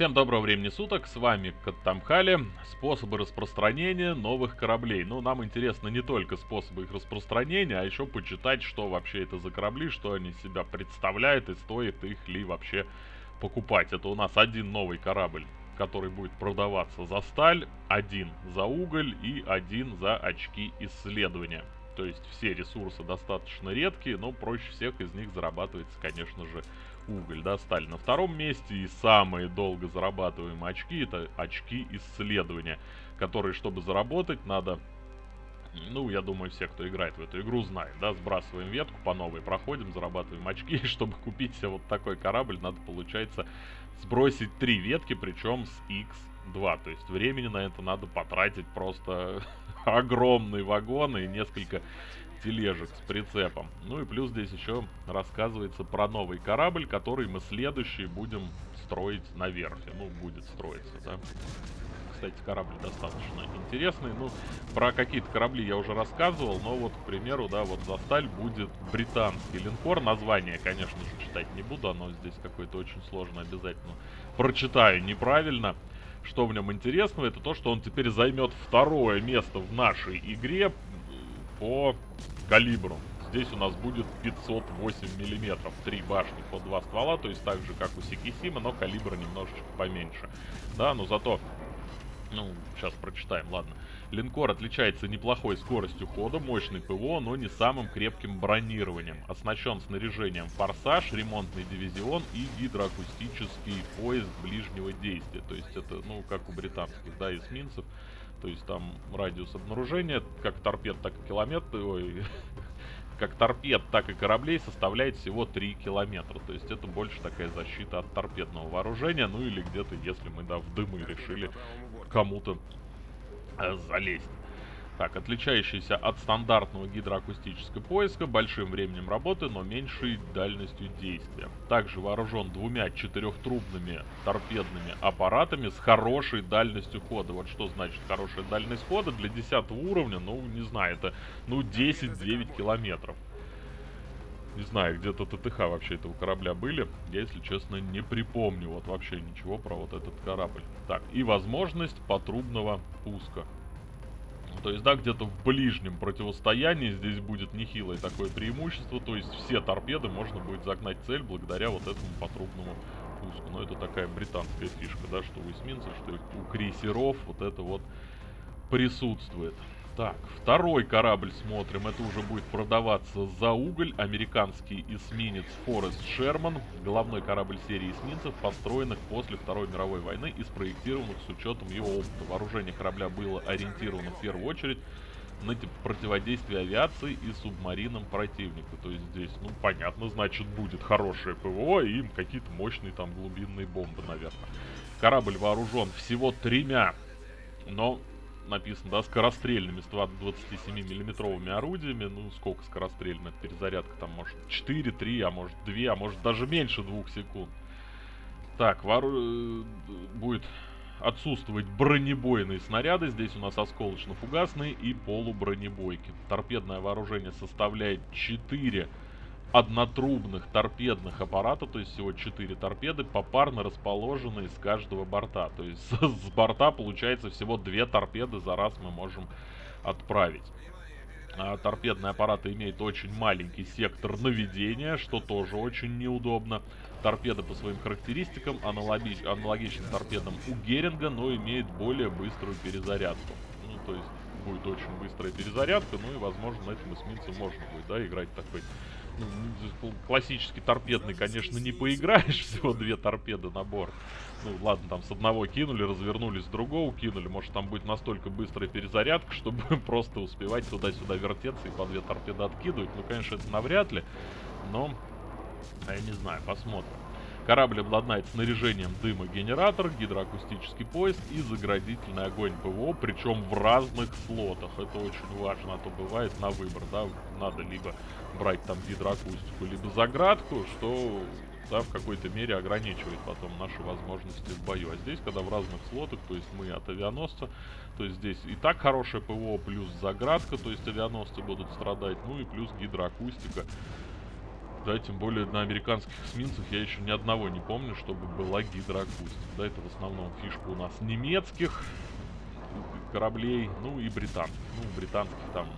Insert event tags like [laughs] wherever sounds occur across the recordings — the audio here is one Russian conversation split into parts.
Всем доброго времени суток, с вами Каттамхали. Способы распространения новых кораблей. Ну, нам интересно не только способы их распространения, а еще почитать, что вообще это за корабли, что они себя представляют и стоит их ли вообще покупать. Это у нас один новый корабль, который будет продаваться за сталь, один за уголь и один за очки исследования. То есть все ресурсы достаточно редкие, но проще всех из них зарабатывается, конечно же, уголь, да, сталь на втором месте. И самые долго зарабатываемые очки, это очки исследования, которые, чтобы заработать, надо... Ну, я думаю, все, кто играет в эту игру, знают, да, сбрасываем ветку, по новой проходим, зарабатываем очки, и [laughs] чтобы купить себе вот такой корабль, надо, получается, сбросить три ветки, причем с X2, то есть времени на это надо потратить просто [laughs] огромный вагон и несколько тележек с прицепом. Ну и плюс здесь еще рассказывается про новый корабль, который мы следующий будем строить на верфи. Ну, будет строиться, да. Кстати, корабль достаточно интересный. Ну, про какие-то корабли я уже рассказывал, но вот, к примеру, да, вот за сталь будет британский линкор. Название, конечно же, читать не буду, оно здесь какое-то очень сложное, обязательно прочитаю неправильно. Что в нем интересного, это то, что он теперь займет второе место в нашей игре по калибру. Здесь у нас будет 508 миллиметров, три башни по два ствола, то есть так же, как у Сикисима, но калибр немножечко поменьше. Да, но зато, ну, сейчас прочитаем, ладно. Линкор отличается неплохой скоростью хода, мощный ПВО, но не самым крепким бронированием. Оснащен снаряжением «Форсаж», ремонтный дивизион и гидроакустический поезд ближнего действия. То есть это, ну, как у британских, да, эсминцев. То есть там радиус обнаружения, как торпед, так и километр, ой, [laughs] как торпед, так и кораблей составляет всего 3 километра. То есть это больше такая защита от торпедного вооружения. Ну или где-то, если мы, да, в дымы решили кому-то э, залезть. Так, отличающийся от стандартного гидроакустического поиска большим временем работы, но меньшей дальностью действия. Также вооружен двумя четырехтрубными торпедными аппаратами с хорошей дальностью хода. Вот что значит хорошая дальность хода для 10 уровня, ну, не знаю, это, ну, 10-9 километров. Не знаю, где-то ТТХ вообще этого корабля были. Я, если честно, не припомню вот вообще ничего про вот этот корабль. Так, и возможность потрубного пуска. То есть, да, где-то в ближнем противостоянии здесь будет нехилое такое преимущество. То есть все торпеды можно будет загнать цель благодаря вот этому потрубному пуску. Но это такая британская фишка, да, что у эсминцев, что у крейсеров вот это вот присутствует. Так, второй корабль смотрим. Это уже будет продаваться за уголь. Американский эсминец Форест Шерман. Головной корабль серии эсминцев, построенных после Второй мировой войны и спроектированных с учетом его опыта. Вооружение корабля было ориентировано в первую очередь на противодействие авиации и субмаринам противника. То есть здесь, ну, понятно, значит, будет хорошее ПВО и какие-то мощные там глубинные бомбы, наверное. Корабль вооружен всего тремя, но написано, да, скорострельными 127-миллиметровыми орудиями. Ну, сколько скорострельных перезарядка там, может, 4, 3, а может 2, а может даже меньше 2 секунд. Так, вору... Э, будет отсутствовать бронебойные снаряды. Здесь у нас осколочно-фугасные и полубронебойки. Торпедное вооружение составляет 4 однотрубных торпедных аппарата, то есть всего 4 торпеды, попарно расположенные с каждого борта. То есть с борта получается всего 2 торпеды за раз мы можем отправить. А, торпедные аппараты имеют очень маленький сектор наведения, что тоже очень неудобно. Торпеда по своим характеристикам аналоги аналогична торпедам у Геринга, но имеет более быструю перезарядку. Ну, то есть будет очень быстрая перезарядка, ну и, возможно, на этом эсминце можно будет, да, играть такой ну, классический торпедный, конечно, не поиграешь, [laughs] всего две торпеды на борт. Ну, ладно, там с одного кинули, развернулись, с другого кинули. Может, там будет настолько быстрая перезарядка, [laughs] чтобы просто успевать туда-сюда вертеться и по две торпеды откидывать. Ну, конечно, это навряд ли, но я не знаю, посмотрим. Корабль обладает снаряжением дымогенератор, гидроакустический поезд и заградительный огонь ПВО, причем в разных слотах. Это очень важно, а то бывает на выбор, да, надо либо брать там гидроакустику, либо заградку, что да, в какой-то мере ограничивает потом наши возможности в бою. А здесь, когда в разных слотах, то есть мы от авианосца, то есть здесь и так хорошее ПВО, плюс заградка, то есть авианосцы будут страдать, ну и плюс гидроакустика. Да, тем более на американских эсминцах я еще ни одного не помню, чтобы была гидроакустика. Да, это в основном фишка у нас немецких кораблей, ну и британских. Ну, британских там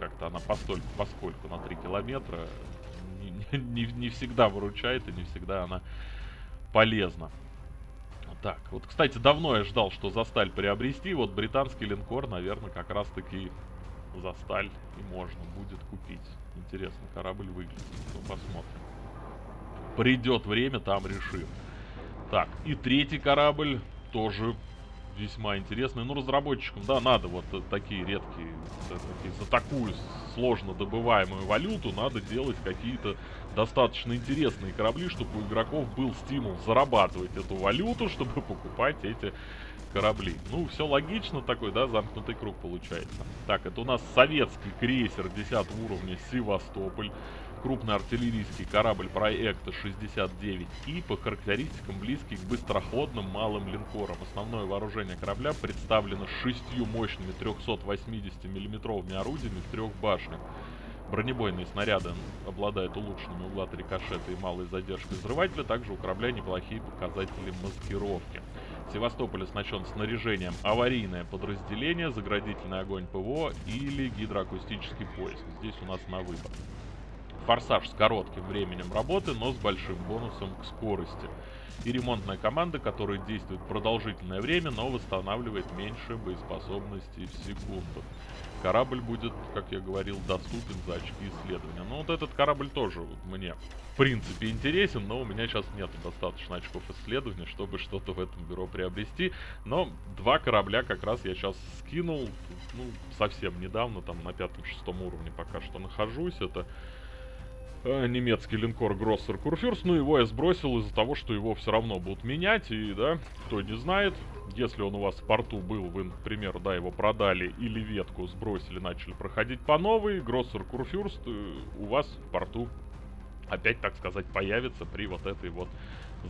как-то она постольку, поскольку на 3 километра не, не, не всегда выручает и не всегда она полезна. Так, вот, кстати, давно я ждал, что за сталь приобрести. Вот британский линкор, наверное, как раз-таки за сталь и можно будет купить. Интересно, корабль выглядит. Ну, посмотрим. Придет время, там решим. Так, и третий корабль тоже весьма интересный. Ну, разработчикам, да, надо вот такие редкие, такие, за такую сложно добываемую валюту надо делать какие-то достаточно интересные корабли, чтобы у игроков был стимул зарабатывать эту валюту, чтобы [laughs] покупать эти корабли. Ну, все логично такой, да, замкнутый круг получается. Так, это у нас советский крейсер 10 уровня Севастополь крупный артиллерийский корабль проекта 69И по характеристикам близкий к быстроходным малым линкорам. Основное вооружение корабля представлено шестью мощными 380 миллиметровыми орудиями в трех башнях. Бронебойные снаряды обладают улучшенными углами рикошета и малой задержкой взрывателя. Также у корабля неплохие показатели маскировки. Севастополь оснащен снаряжением аварийное подразделение, заградительный огонь ПВО или гидроакустический поиск. Здесь у нас на выбор. Форсаж с коротким временем работы, но с большим бонусом к скорости. И ремонтная команда, которая действует продолжительное время, но восстанавливает меньше боеспособности в секунду. Корабль будет, как я говорил, доступен за очки исследования. Но вот этот корабль тоже вот мне в принципе интересен, но у меня сейчас нет достаточно очков исследования, чтобы что-то в этом бюро приобрести. Но два корабля как раз я сейчас скинул, ну, совсем недавно, там на пятом-шестом уровне пока что нахожусь. Это немецкий линкор Гроссер Курфюрст, ну его я сбросил из-за того, что его все равно будут менять, и, да, кто не знает, если он у вас в порту был, вы, например, да, его продали или ветку сбросили, начали проходить по новой, Гроссер Курфюрст э, у вас в порту опять, так сказать, появится при вот этой вот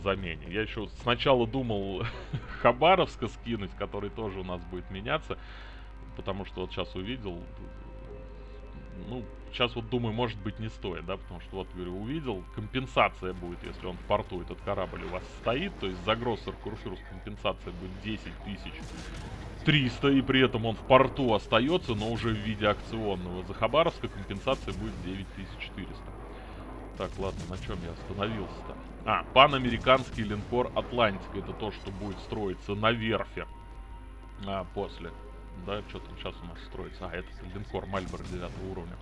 замене. Я еще сначала думал [laughs] Хабаровска скинуть, который тоже у нас будет меняться, потому что вот сейчас увидел, ну, сейчас вот думаю, может быть не стоит, да, потому что вот, говорю, увидел, компенсация будет, если он в порту, этот корабль у вас стоит, то есть за Гроссер Курфюрст компенсация будет 10 тысяч 300, и при этом он в порту остается, но уже в виде акционного. За Хабаровска компенсация будет 9400. Так, ладно, на чем я остановился-то? А, панамериканский линкор Атлантика. Это то, что будет строиться на верфи. А, после да, что там сейчас у нас строится. А, это линкор Мальборо 9 уровня.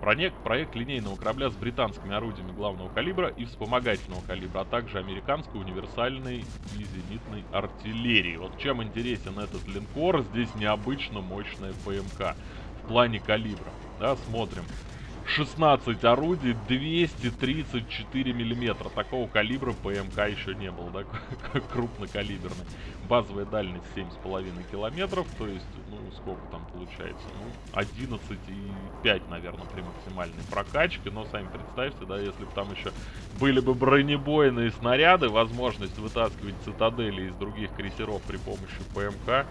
Проект, проект линейного корабля с британскими орудиями главного калибра и вспомогательного калибра, а также американской универсальной и зенитной артиллерии. Вот чем интересен этот линкор, здесь необычно мощная ПМК в плане калибра. Да, смотрим. 16 орудий, 234 миллиметра. Такого калибра ПМК еще не было, да, [laughs] крупнокалиберный. Базовая дальность 7,5 километров, то есть, ну, сколько там получается? Ну, 11,5, наверное, при максимальной прокачке. Но сами представьте, да, если бы там еще были бы бронебойные снаряды, возможность вытаскивать цитадели из других крейсеров при помощи ПМК,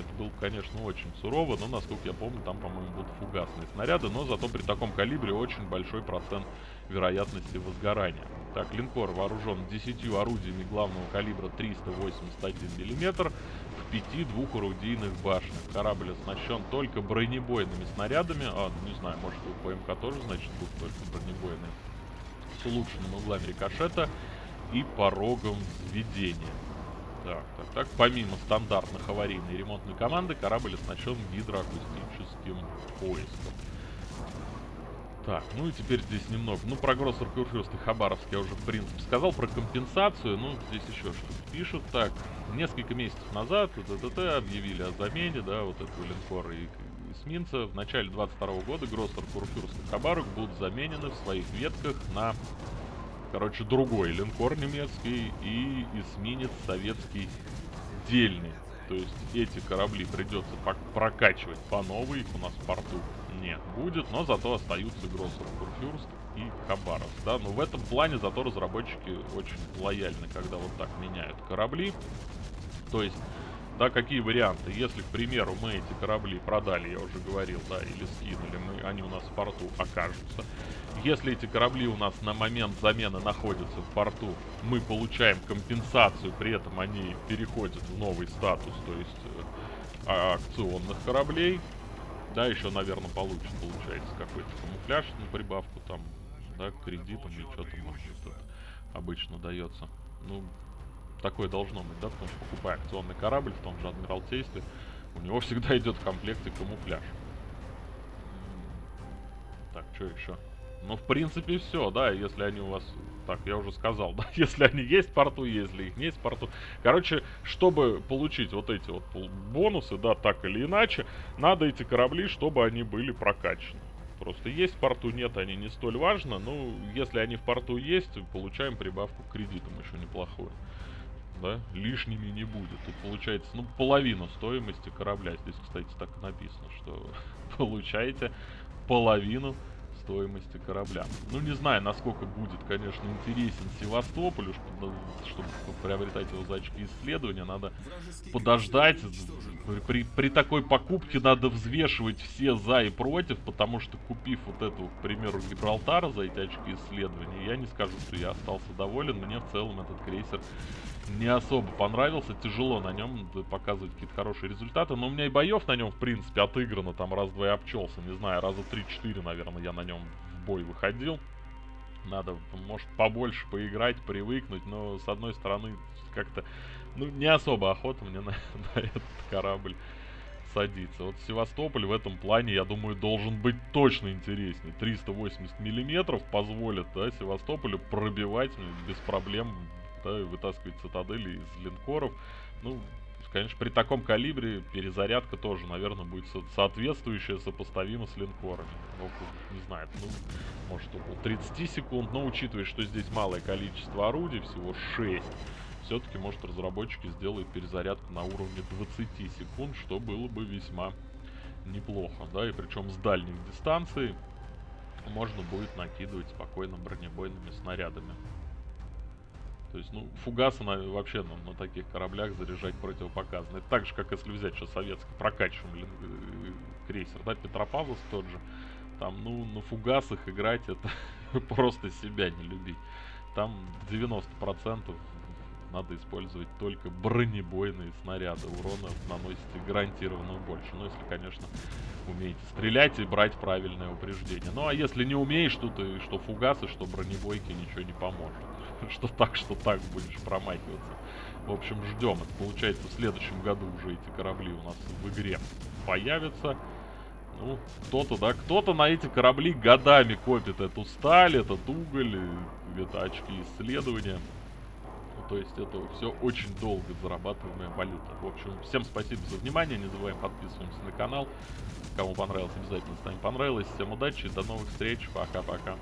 это было, конечно, очень сурово, но, насколько я помню, там, по-моему, будут фугасные снаряды, но зато при таком калибре очень большой процент вероятности возгорания. Так, линкор вооружен 10 орудиями главного калибра 381 мм в 5 двухорудийных башнях. Корабль оснащен только бронебойными снарядами, а, не знаю, может у ПМК тоже, значит, будут только бронебойные, с улучшенными углами рикошета и порогом взведения. Так, так, так. Помимо стандартных аварийной ремонтной команды, корабль оснащен гидроакустическим поиском. Так, ну и теперь здесь немного. Ну, про Гроссер Курфюрст и Хабаровск я уже, в принципе, сказал. Про компенсацию, ну, здесь еще что-то пишут. Так, несколько месяцев назад ТТТ объявили о замене, да, вот этого линкора и эсминца. В начале 22 года Гроссер Курфюрст и Хабаровск будут заменены в своих ветках на короче, другой линкор немецкий и эсминец советский дельный. То есть эти корабли придется прокачивать по новой, их у нас в порту не будет, но зато остаются Гроссер Курфюрст и Хабаровск, да, но в этом плане зато разработчики очень лояльны, когда вот так меняют корабли, то есть да, какие варианты? Если, к примеру, мы эти корабли продали, я уже говорил, да, или скинули, мы, они у нас в порту окажутся. Если эти корабли у нас на момент замены находятся в порту, мы получаем компенсацию, при этом они переходят в новый статус, то есть э, акционных кораблей. Да, еще, наверное, получит, получается, какой-то камуфляж на прибавку там, да, кредитом или что там обычно дается. Ну, такое должно быть, да, потому что покупая акционный корабль в том же Адмиралтействе, у него всегда идет в комплекте камуфляж. Так, что еще? Ну, в принципе, все, да, если они у вас... Так, я уже сказал, [laughs] да, если они есть в порту, если их нет в порту. Короче, чтобы получить вот эти вот бонусы, да, так или иначе, надо эти корабли, чтобы они были прокачаны. Просто есть в порту, нет, они не столь важно. Ну, если они в порту есть, получаем прибавку к кредитам еще неплохую. Да, лишними не будет. Тут получается, ну, половина стоимости корабля. Здесь, кстати, так написано, что [laughs] получаете половину стоимости корабля. Ну, не знаю, насколько будет, конечно, интересен Севастополь, чтобы, чтобы приобретать его за очки исследования, надо подождать. При, при такой покупке надо взвешивать все за и против, потому что купив вот этого, к примеру, Гибралтара за эти очки исследования, я не скажу, что я остался доволен. Мне в целом этот крейсер не особо понравился. Тяжело на нем показывать какие-то хорошие результаты. Но у меня и боев на нем, в принципе, отыграно. Там раз-два и обчелся. Не знаю, раза 3-4, наверное, я на нем в бой выходил. Надо, может, побольше поиграть, привыкнуть. Но, с одной стороны, как-то... Ну, не особо охота мне [laughs] на, на этот корабль садиться. Вот Севастополь в этом плане, я думаю, должен быть точно интереснее. 380 миллиметров позволит да, Севастополю пробивать без проблем да, вытаскивать цитадели из линкоров. Ну, конечно, при таком калибре перезарядка тоже, наверное, будет со соответствующая, сопоставима с линкорами. Около, не знаю, ну, может около 30 секунд, но учитывая, что здесь малое количество орудий, всего 6, все-таки, может, разработчики сделают перезарядку на уровне 20 секунд, что было бы весьма неплохо, да, и причем с дальних дистанций можно будет накидывать спокойно бронебойными снарядами. То есть, ну, фугасы на, вообще ну, на таких кораблях заряжать противопоказано. Это так же, как если взять сейчас советский прокачиваемый э, крейсер, да, Петропавловск тот же. Там, ну, на фугасах играть это [laughs] просто себя не любить. Там 90% надо использовать только бронебойные снаряды. Урона наносите гарантированно больше. Ну, если, конечно, умеете стрелять и брать правильное упреждение. Ну, а если не умеешь, то ты что фугасы, что бронебойки, ничего не поможет. [laughs] что так, что так будешь промахиваться. В общем, ждем. Это получается в следующем году уже эти корабли у нас в игре появятся. Ну, кто-то, да, кто-то на эти корабли годами копит эту сталь, этот уголь, это очки исследования. Ну, то есть это все очень долго зарабатываемая валюта. В общем, всем спасибо за внимание, не забываем подписываться на канал. Кому понравилось, обязательно ставим понравилось. Всем удачи, до новых встреч, пока-пока.